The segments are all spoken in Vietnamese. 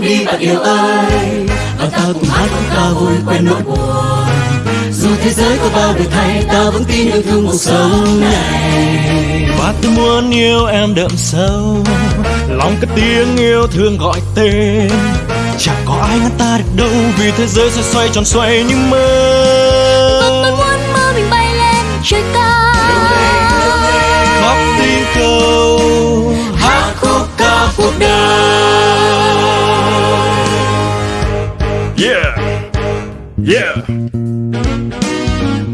đi bạn yêu ơi và ta cùng hát cùng ca vui quên nỗi buồn. Dù thế giới có bao đổi thay ta vẫn tin yêu thương cuộc sống này. Và tôi muốn yêu em đậm sâu. Lòng cất tiếng yêu thương gọi tên. Chẳng có ai ngăn ta được đâu, vì thế giới sẽ xoay tròn xoay như mơ. Yeah.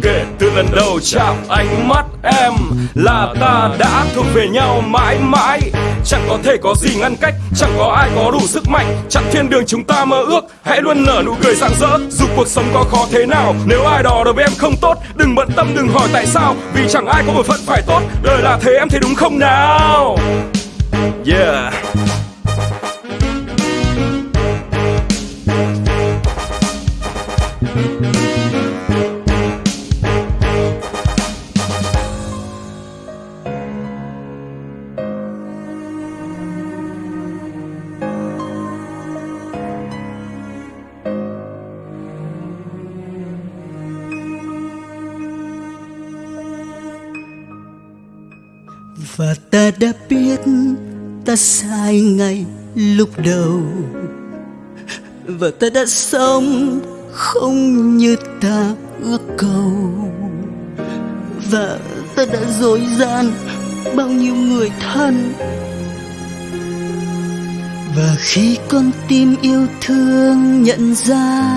Kể từ lần đầu chạm ánh mắt em Là ta đã thuộc về nhau mãi mãi. Chẳng có thể có gì ngăn cách, Chẳng có ai có đủ sức mạnh. Chặn thiên đường chúng ta mơ ước, Hãy luôn nở nụ cười rạng rỡ. Dù cuộc sống có khó thế nào, Nếu ai đó đối với em không tốt, Đừng bận tâm, đừng hỏi tại sao. Vì chẳng ai có một phận phải tốt, Đời là thế em thấy đúng không nào? Yeah. Và ta đã biết ta sai ngay lúc đầu. Và ta đã sống không như ta ước cầu. Và ta đã dối gian bao nhiêu người thân. Và khi con tim yêu thương nhận ra,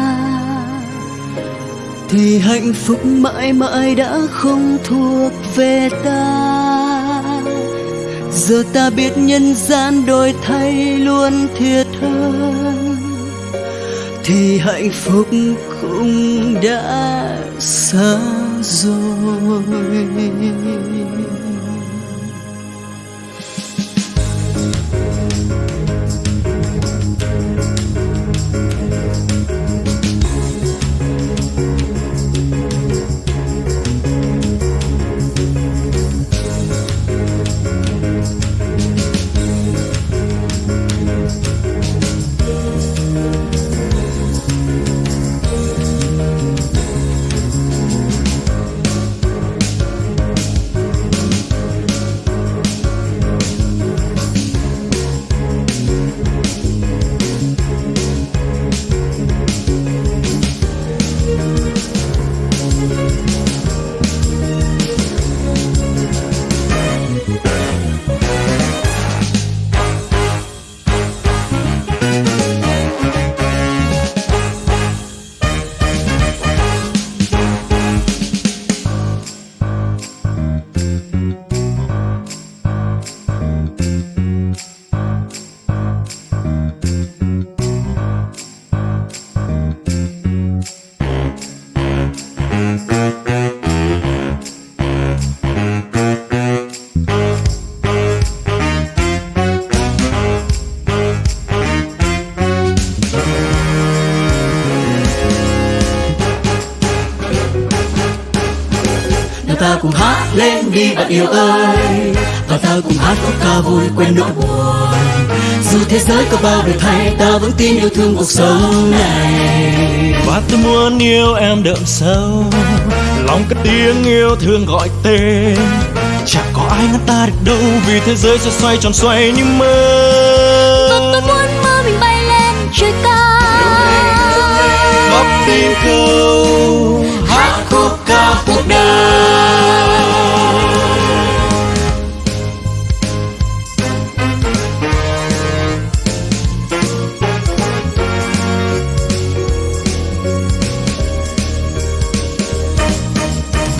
thì hạnh phúc mãi mãi đã không thuộc về ta giờ ta biết nhân gian đổi thay luôn thiệt hơn thì hạnh phúc cũng đã xa rồi. Nào ta cùng hát lên đi bạn yêu ơi. Và ta cùng hát khúc ca vui quên nỗi buồn. Dù thế giới có bao đổi thay Ta vẫn tin yêu thương cuộc sống này. Và tôi muốn yêu em đậm sâu. Lòng cất tiếng yêu thương gọi tên. Chẳng có ai ngăn ta được đâu Vì thế giới sẽ xoay tròn xoay như mơ. Và tôi muốn mơ mình bay lên trời cao. Tiếng câu Hát cuộc đời.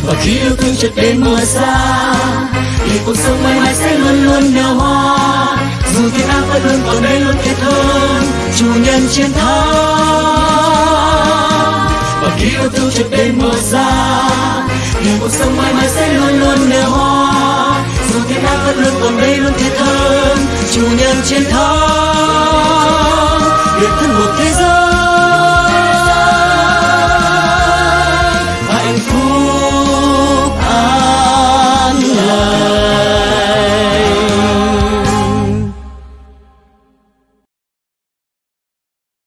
Và khi yêu thương chợt đến mùa xa, Thì cuộc sống mãi mãi sẽ luôn luôn nở hoa. Dù thiên ác vẫn luôn còn đây luôn thiết hơn Chủ nhân chiến thắng. Và khi yêu thương chợt đến mùa xa thì cuộc sống mãi mãi sẽ luôn luôn nở hoa. Dù thiên ác vẫn luôn còn đây luôn thiệt hơn Chủ nhân chiến thắng